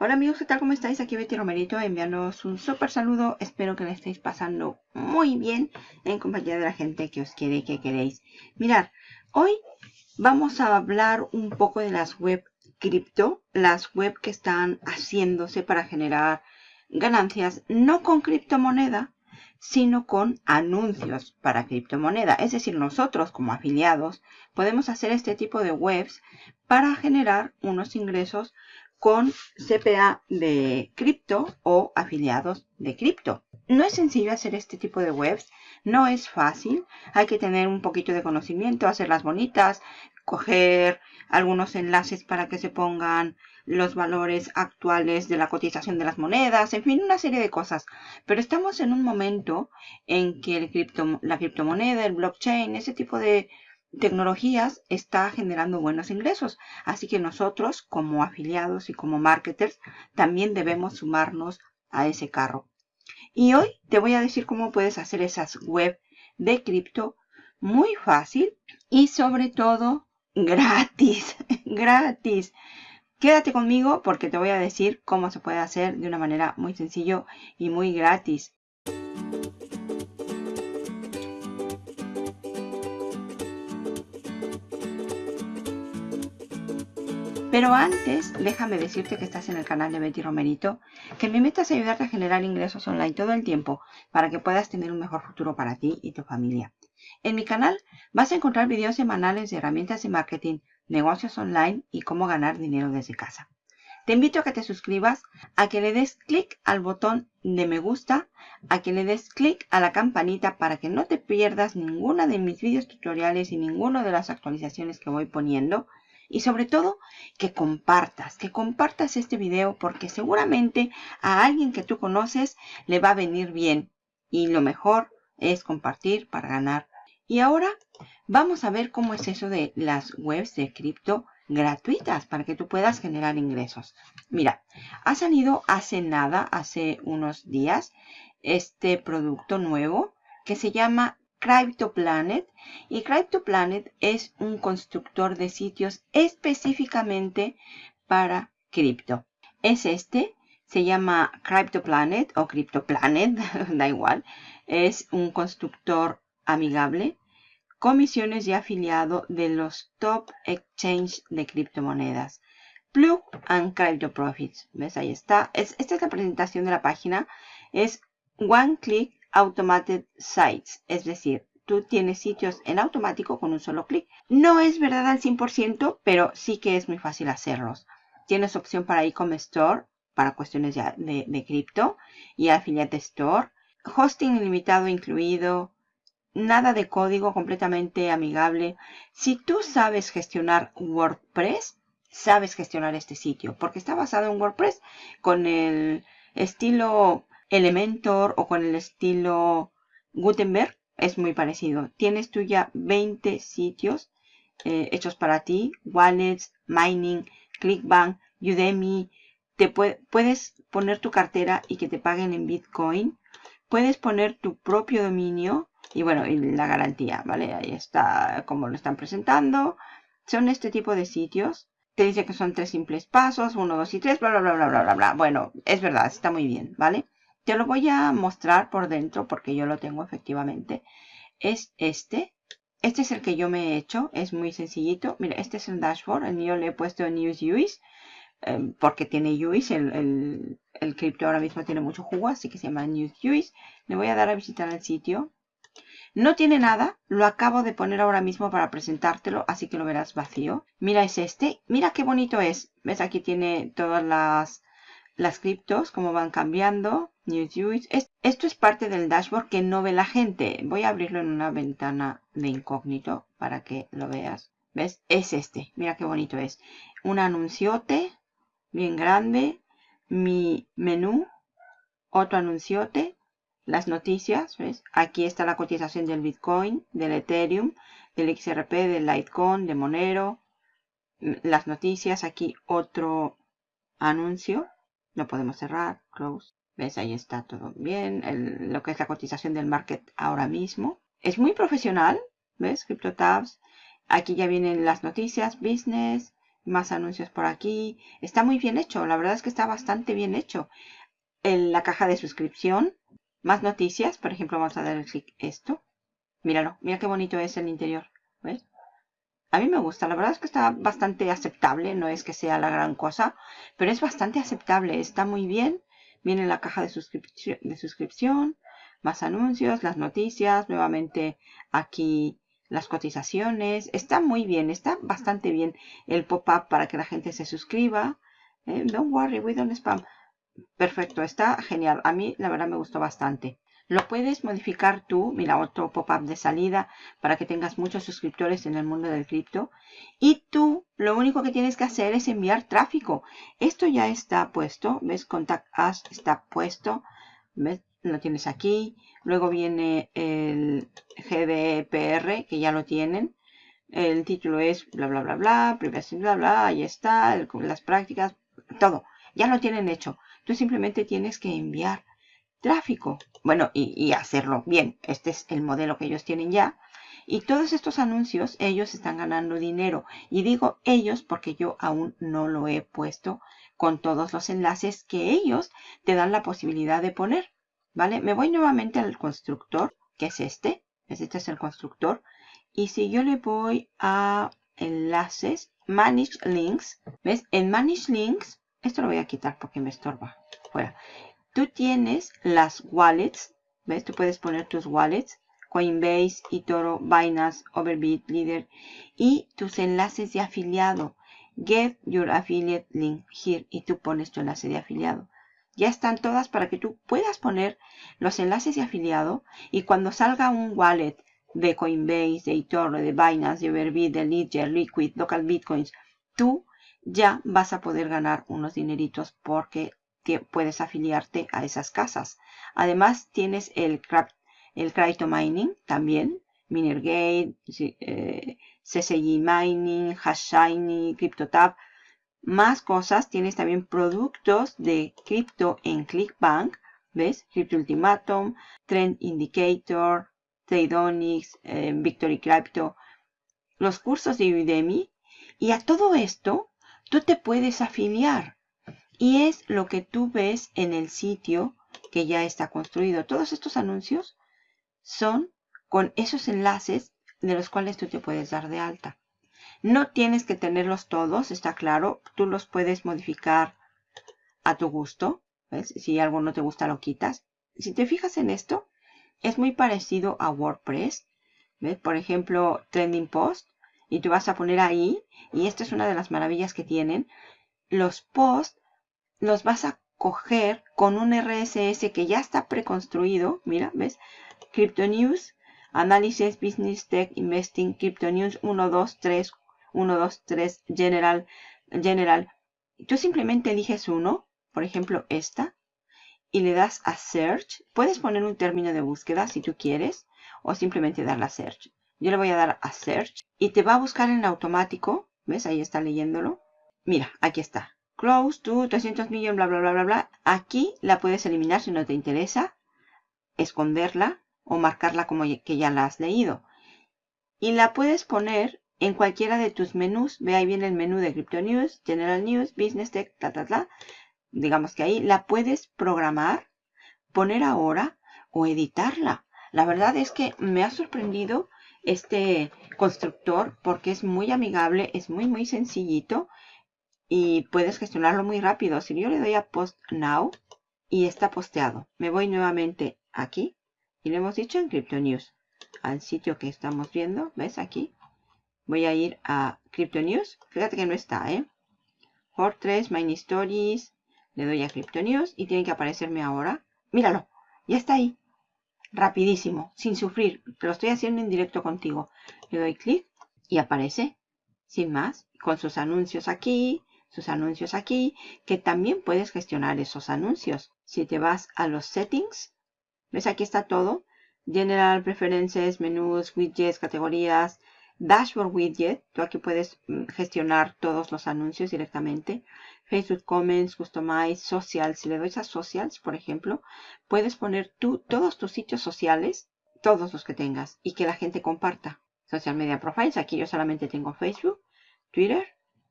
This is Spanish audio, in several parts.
Hola amigos, ¿qué tal? ¿Cómo estáis? Aquí Betty Romerito enviándoos un súper saludo. Espero que le estéis pasando muy bien en compañía de la gente que os quiere y que queréis. Mirad, hoy vamos a hablar un poco de las web cripto, las web que están haciéndose para generar ganancias no con criptomoneda, sino con anuncios para criptomoneda. Es decir, nosotros como afiliados podemos hacer este tipo de webs para generar unos ingresos con CPA de cripto o afiliados de cripto. No es sencillo hacer este tipo de webs, no es fácil, hay que tener un poquito de conocimiento, hacerlas bonitas, coger algunos enlaces para que se pongan los valores actuales de la cotización de las monedas, en fin, una serie de cosas. Pero estamos en un momento en que la criptomoneda, el blockchain, ese tipo de tecnologías está generando buenos ingresos. Así que nosotros como afiliados y como marketers también debemos sumarnos a ese carro. Y hoy te voy a decir cómo puedes hacer esas web de cripto muy fácil y sobre todo gratis, gratis. Quédate conmigo porque te voy a decir cómo se puede hacer de una manera muy sencillo y muy gratis. Pero antes, déjame decirte que estás en el canal de Betty Romerito, que mi meta es ayudarte a generar ingresos online todo el tiempo para que puedas tener un mejor futuro para ti y tu familia. En mi canal vas a encontrar videos semanales de herramientas de marketing, negocios online y cómo ganar dinero desde casa. Te invito a que te suscribas, a que le des clic al botón de me gusta, a que le des clic a la campanita para que no te pierdas ninguna de mis videos tutoriales y ninguna de las actualizaciones que voy poniendo y sobre todo que compartas, que compartas este video porque seguramente a alguien que tú conoces le va a venir bien y lo mejor es compartir para ganar. Y ahora vamos a ver cómo es eso de las webs de cripto gratuitas para que tú puedas generar ingresos. Mira, ha salido hace nada, hace unos días, este producto nuevo que se llama CryptoPlanet y CryptoPlanet es un constructor de sitios específicamente para cripto. Es este, se llama CryptoPlanet o CryptoPlanet, da igual. Es un constructor amigable, comisiones de afiliado de los top exchange de criptomonedas. Plug and Crypto Profits. ¿Ves? Ahí está. esta es la presentación de la página. Es One Click Automated Sites, es decir, tú tienes sitios en automático con un solo clic. No es verdad al 100%, pero sí que es muy fácil hacerlos. Tienes opción para e-commerce store, para cuestiones de, de cripto, y affiliate store. Hosting ilimitado incluido. Nada de código, completamente amigable. Si tú sabes gestionar WordPress, sabes gestionar este sitio, porque está basado en WordPress con el estilo Elementor o con el estilo Gutenberg es muy parecido. Tienes tú ya 20 sitios eh, hechos para ti. Wallets, Mining, Clickbank, Udemy. Te puedes poner tu cartera y que te paguen en Bitcoin. Puedes poner tu propio dominio y bueno, y la garantía, ¿vale? Ahí está como lo están presentando. Son este tipo de sitios. Te dice que son tres simples pasos, uno, dos y tres, bla, bla, bla, bla, bla, bla, bla. Bueno, es verdad, está muy bien, ¿vale? Te lo voy a mostrar por dentro porque yo lo tengo efectivamente. Es este. Este es el que yo me he hecho. Es muy sencillito. Mira, este es el dashboard. El mío le he puesto News UIs. Em, porque tiene UIs. El, el, el cripto ahora mismo tiene mucho jugo. Así que se llama News UIs. Le voy a dar a visitar el sitio. No tiene nada, lo acabo de poner ahora mismo para presentártelo, así que lo verás vacío. Mira, es este. Mira qué bonito es. ¿Ves? Aquí tiene todas las, las criptos, cómo van cambiando. Esto es parte del dashboard que no ve la gente. Voy a abrirlo en una ventana de incógnito para que lo veas. ¿Ves? Es este. Mira qué bonito es. Un anunciote bien grande. Mi menú. Otro anunciote. Las noticias. ¿Ves? Aquí está la cotización del Bitcoin, del Ethereum, del XRP, del Litecoin, de Monero. Las noticias. Aquí otro anuncio. Lo podemos cerrar. Close. ¿Ves? Ahí está todo bien. lo que es la cotización del market ahora mismo. Es muy profesional. ¿Ves? CryptoTabs. Aquí ya vienen las noticias. Business. Más anuncios por aquí. Está muy bien hecho. La verdad es que está bastante bien hecho. En la caja de suscripción. Más noticias. Por ejemplo, vamos a dar el clic esto. Míralo. Mira qué bonito es el interior. A mí me gusta. La verdad es que está bastante aceptable. No es que sea la gran cosa. Pero es bastante aceptable. Está muy bien. Viene la caja de suscripción. De suscripción más anuncios, las noticias, nuevamente aquí las cotizaciones. Está muy bien, está bastante bien el pop-up para que la gente se suscriba. Eh, don't worry, we don't spam. Perfecto, está genial. A mí la verdad me gustó bastante. Lo puedes modificar tú, mira otro pop-up de salida para que tengas muchos suscriptores en el mundo del cripto. Y tú lo único que tienes que hacer es enviar tráfico. Esto ya está puesto, ¿ves? Contact Us está puesto. ¿Ves? lo tienes aquí. Luego viene el GDPR, que ya lo tienen. El título es bla, bla, bla, bla, privacy, bla, bla, ahí está, las prácticas, todo. Ya lo tienen hecho. Tú simplemente tienes que enviar tráfico. Bueno, y, hacerlo bien. Este es el modelo que ellos tienen ya. Y todos estos anuncios, ellos están ganando dinero. Y digo ellos porque yo aún no lo he puesto con todos los enlaces que ellos te dan la posibilidad de poner. ¿vale? Me voy nuevamente al constructor, que es este. Este es el constructor. Y si yo le voy a enlaces, Manage Links, ¿ves? En Manage Links, esto lo voy a quitar porque me estorba. Fuera. Tú tienes las wallets, ¿ves? Tú puedes poner tus wallets. Coinbase, eToro, Binance, Overbit, Leader y tus enlaces de afiliado. Get your affiliate link here y tú pones tu enlace de afiliado ya están todas para que tú puedas poner los enlaces de afiliado y cuando salga un wallet de Coinbase, de eToro, de Binance, de Overbit, de Ledger, Liquid, Local Bitcoins, tú ya vas a poder ganar unos dineritos porque puedes afiliarte a esas casas. Además tienes el, el Crypto Mining también, Minergate, eh, CCG Mining, Hashshiny, CryptoTab, más cosas. Tienes también productos de cripto en ClickBank. ¿Ves? Crypto Ultimatum, Trend Indicator, Tradeonics, eh, Victory Crypto. Los cursos de Udemy. Y a todo esto, tú te puedes afiliar. Y es lo que tú ves en el sitio que ya está construido. Todos estos anuncios son con esos enlaces de los cuales tú te puedes dar de alta. No tienes que tenerlos todos, está claro. Tú los puedes modificar a tu gusto. Si algo no te gusta, lo quitas. Si te fijas en esto, es muy parecido a WordPress. Por ejemplo, Trending Post. Y tú vas a poner ahí, y esta es una de las maravillas que tienen, los posts los vas a coger con un RSS que ya está preconstruido. Mira, ¿ves? Crypto News, Análisis, Business Tech, Investing, Crypto News 1, 2, 3, 1, 2, 3, General, General. Tú simplemente eliges uno, por ejemplo esta, y le das a Search. Puedes poner un término de búsqueda si tú quieres, o simplemente darle a Search. Yo le voy a dar a Search y te va a buscar en automático. ¿Ves? Ahí está leyéndolo. Mira, aquí está. Close to 300 millones, bla, bla, bla, bla, bla. Aquí la puedes eliminar si no te interesa. Esconderla o marcarla como que ya la has leído. Y la puedes poner en cualquiera de tus menús. Ve ahí viene el menú de Crypto News, General News, Business Tech, ta, ta, ta. Digamos que ahí la puedes programar, poner ahora o editarla. La verdad es que me ha sorprendido este constructor porque es muy amigable, es muy muy sencillito y puedes gestionarlo muy rápido. Si yo le doy a Post Now y está posteado, me voy nuevamente aquí y le hemos dicho en Crypto News al sitio que estamos viendo, ¿ves aquí? Voy a ir a Crypto News. Fíjate que no está, ¿eh? Fortress, Mine Stories. Le doy a Crypto News y tiene que aparecerme ahora. Míralo, ya está ahí. Rapidísimo, sin sufrir. lo estoy haciendo en directo contigo. Le doy clic y aparece. Sin más, con sus anuncios aquí, sus anuncios aquí, que también puedes gestionar esos anuncios. Si te vas a los settings, ¿ves? Aquí está todo. General, preferencias, menús, widgets, categorías, Dashboard Widget, tú aquí puedes mm, gestionar todos los anuncios directamente. Facebook Comments, Customize, Social. Si le doy a Socials, por ejemplo, puedes poner tú todos tus sitios sociales, todos los que tengas, y que la gente comparta. Social Media Profiles, aquí yo solamente tengo Facebook, Twitter,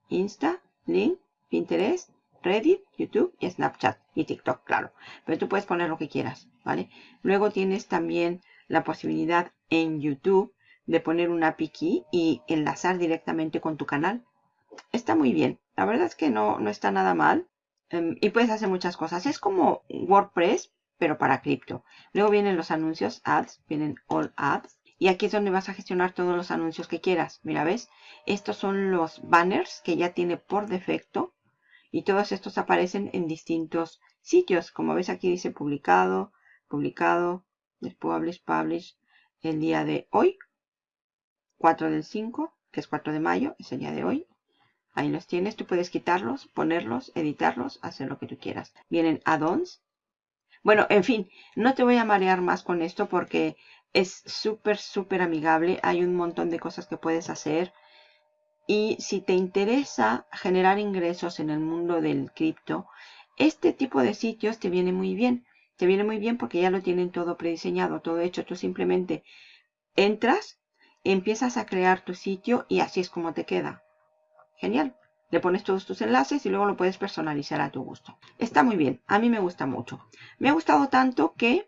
Insta, Link, Pinterest, Reddit, YouTube y Snapchat y TikTok, claro. Pero tú puedes poner lo que quieras, ¿vale? Luego tienes también la posibilidad en YouTube de poner una piqui y enlazar directamente con tu canal. Está muy bien. La verdad es que no, no está nada mal. Em, y puedes hacer muchas cosas. Es como WordPress, pero para cripto. Luego vienen los anuncios, ads, vienen all ads. Y aquí es donde vas a gestionar todos los anuncios que quieras. Mira, ¿ves? Estos son los banners que ya tiene por defecto. Y todos estos aparecen en distintos sitios. Como ves aquí dice publicado, publicado, publish, publish, el día de hoy. 4 del 5, que es 4 de mayo, es el día de hoy. Ahí los tienes, tú puedes quitarlos, ponerlos, editarlos, hacer lo que tú quieras. Vienen add-ons. Bueno, en fin, no te voy a marear más con esto porque es súper, súper amigable. Hay un montón de cosas que puedes hacer. Y si te interesa generar ingresos en el mundo del cripto, este tipo de sitios te viene muy bien. Te viene muy bien porque ya lo tienen todo prediseñado, todo hecho. Tú simplemente entras, empiezas a crear tu sitio y así es como te queda. Genial. Le pones todos tus enlaces y luego lo puedes personalizar a tu gusto. Está muy bien. A mí me gusta mucho. Me ha gustado tanto que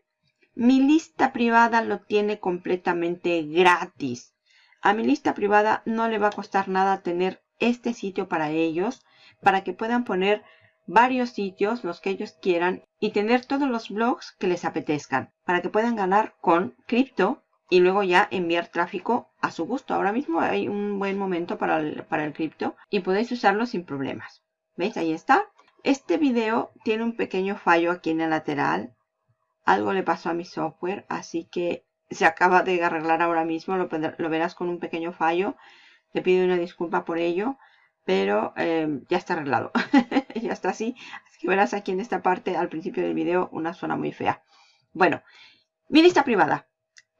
mi lista privada lo tiene completamente gratis. A mi lista privada no le va a costar nada tener este sitio para ellos, para que puedan poner varios sitios, los que ellos quieran, y tener todos los blogs que les apetezcan, para que puedan ganar con cripto y luego ya enviar tráfico a su gusto. Ahora mismo hay un buen momento para el, cripto y podéis usarlo sin problemas. ¿Veis? Ahí está. Este video tiene un pequeño fallo aquí en el lateral. Algo le pasó a mi software, así que se acaba de arreglar ahora mismo. Lo, verás con un pequeño fallo. Te pido una disculpa por ello, pero eh, ya está arreglado. ya está así. Así que verás aquí en esta parte, al principio del video, una zona muy fea. Bueno, mi lista privada.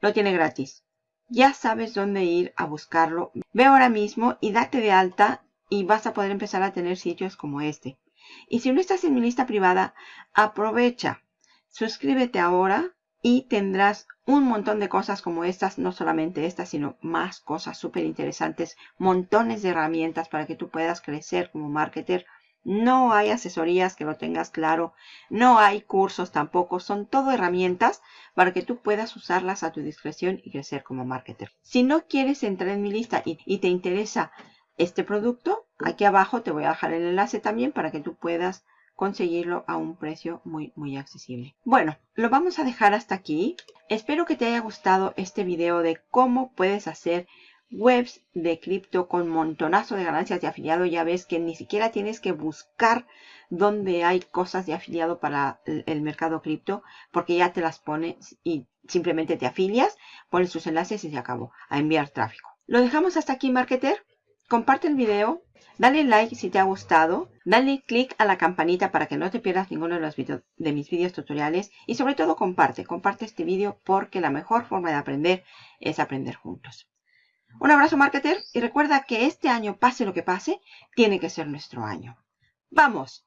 Lo tiene gratis. Ya sabes dónde ir a buscarlo. Ve ahora mismo y date de alta y vas a poder empezar a tener sitios como este. Y si no estás en mi lista privada, aprovecha. Suscríbete ahora y tendrás un montón de cosas como estas, no solamente estas, sino más cosas súper interesantes, montones de herramientas para que tú puedas crecer como marketer no hay asesorías que lo tengas claro. No hay cursos tampoco. Son todo herramientas para que tú puedas usarlas a tu discreción y crecer como marketer. Si no quieres entrar en mi lista y, te interesa este producto, aquí abajo te voy a dejar el enlace también para que tú puedas conseguirlo a un precio muy muy accesible. Bueno, lo vamos a dejar hasta aquí. Espero que te haya gustado este video de cómo puedes hacer webs de cripto con montonazo de ganancias de afiliado. Ya ves que ni siquiera tienes que buscar dónde hay cosas de afiliado para el mercado cripto porque ya te las pone y simplemente te afilias, pones tus enlaces y se acabó a enviar tráfico. Lo dejamos hasta aquí, marketer. Comparte el video, dale like si te ha gustado, dale click a la campanita para que no te pierdas ninguno de, los de mis videos tutoriales y sobre todo comparte, comparte este video porque la mejor forma de aprender es aprender juntos. Un abrazo marketer y recuerda que este año, pase lo que pase, tiene que ser nuestro año. ¡Vamos!